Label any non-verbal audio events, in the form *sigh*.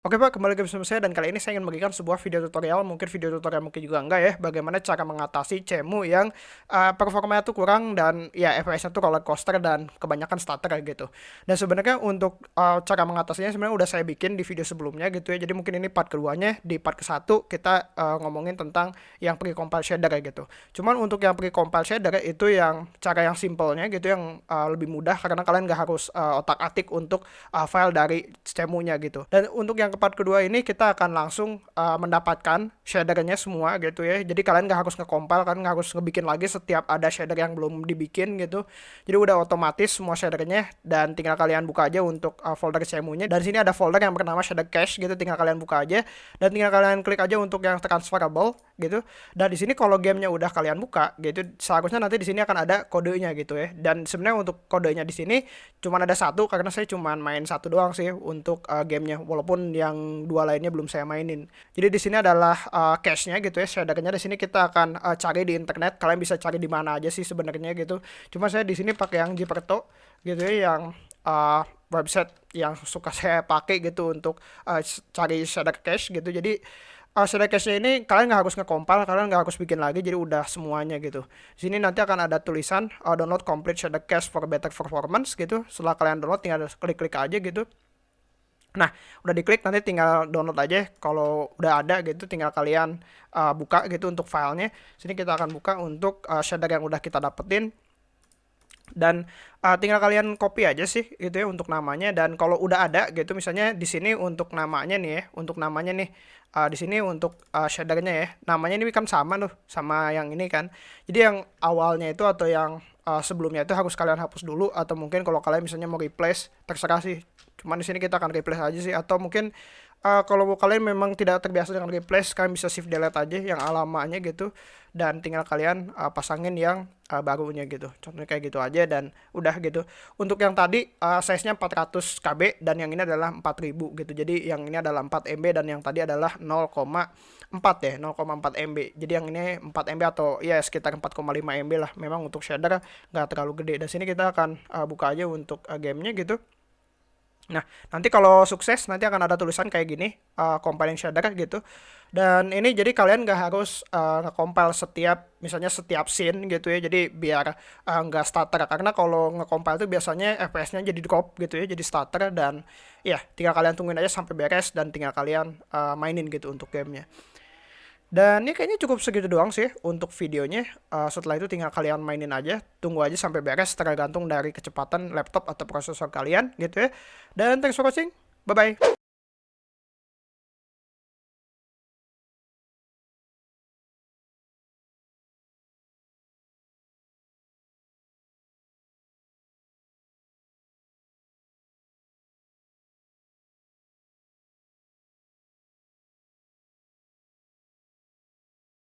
Oke Pak, kembali ke bersama saya dan kali ini saya ingin memberikan sebuah video tutorial, mungkin video tutorial mungkin juga enggak ya, bagaimana cara mengatasi cemu yang uh, performanya tuh kurang dan ya FPS-nya tuh roller coaster dan kebanyakan stutter gitu. Dan sebenarnya untuk uh, cara mengatasinya sebenarnya udah saya bikin di video sebelumnya gitu ya, jadi mungkin ini part keduanya, di part ke satu kita uh, ngomongin tentang yang pre-compile shader gitu. Cuman untuk yang pre-compile shader itu yang cara yang simpelnya gitu, yang uh, lebih mudah karena kalian nggak harus uh, otak-atik untuk uh, file dari cemunya gitu. Dan untuk yang yang ke part kedua ini kita akan langsung uh, mendapatkan shadernya semua gitu ya. Jadi kalian nggak harus ngekompil, kan nggak harus ngebikin lagi setiap ada shader yang belum dibikin gitu. Jadi udah otomatis semua shadernya dan tinggal kalian buka aja untuk uh, folder CMU-nya. Dan sini ada folder yang bernama shader cache gitu, tinggal kalian buka aja dan tinggal kalian klik aja untuk yang transferable gitu. Dan di sini kalau gamenya udah kalian buka gitu, seharusnya nanti di sini akan ada kodenya gitu ya. Dan sebenarnya untuk kodenya di sini cuma ada satu karena saya cuma main satu doang sih untuk uh, gamenya. Walaupun yang dua lainnya belum saya mainin. Jadi di sini adalah uh, cache-nya gitu ya. Shadernya di sini kita akan uh, cari di internet. Kalian bisa cari di mana aja sih sebenarnya gitu. Cuma saya di sini pakai yang Gperto gitu ya yang uh, website yang suka *laughs* saya pakai gitu untuk uh, cari shader cache gitu. Jadi uh, shader cache ini kalian nggak harus ngekompil, kalian nggak harus bikin lagi, jadi udah semuanya gitu. Di sini nanti akan ada tulisan uh, download complete shader cache for better performance gitu. Setelah kalian download tinggal klik-klik aja gitu. Nah, udah diklik nanti tinggal download aja. Kalau udah ada gitu tinggal kalian uh, buka gitu untuk filenya. Sini kita akan buka untuk uh, shader yang udah kita dapetin. Dan uh, tinggal kalian copy aja sih gitu ya untuk namanya dan kalau udah ada gitu misalnya di sini untuk namanya nih ya, untuk namanya nih uh, di sini untuk uh, shadernya ya. Namanya ini kan sama tuh sama yang ini kan. Jadi yang awalnya itu atau yang uh, sebelumnya itu harus kalian hapus dulu atau mungkin kalau kalian misalnya mau replace terserah sih Cuman di sini kita akan replace aja sih atau mungkin uh, kalau kalian memang tidak terbiasa dengan replace kalian bisa shift delete aja yang alamannya gitu dan tinggal kalian uh, pasangin yang uh, barunya gitu. Contohnya kayak gitu aja dan udah gitu. Untuk yang tadi uh, size-nya 400 KB dan yang ini adalah 4000 gitu. Jadi yang ini adalah 4 MB dan yang tadi adalah 0,4 ya, 0,4 MB. Jadi yang ini 4 MB atau ya sekitar 4,5 MB lah. Memang untuk shader nggak terlalu gede. Dan sini kita akan uh, buka aja untuk uh, gamenya gitu. Nah, nanti kalau sukses nanti akan ada tulisan kayak gini, uh, compiling shader gitu. Dan ini jadi kalian nggak harus uh, nge-compile setiap, misalnya setiap scene gitu ya. Jadi biar uh, nggak stutter. Karena kalau nge-compile itu biasanya FPS-nya jadi drop gitu ya, jadi stutter. Dan ya tinggal kalian tungguin aja sampai beres dan tinggal kalian uh, mainin gitu untuk gamenya. Dan ini kayaknya cukup segitu doang sih untuk videonya. Uh, setelah itu tinggal kalian mainin aja, tunggu aja sampai beres tergantung dari kecepatan laptop atau prosesor kalian gitu ya. Dan thanks for watching, bye-bye.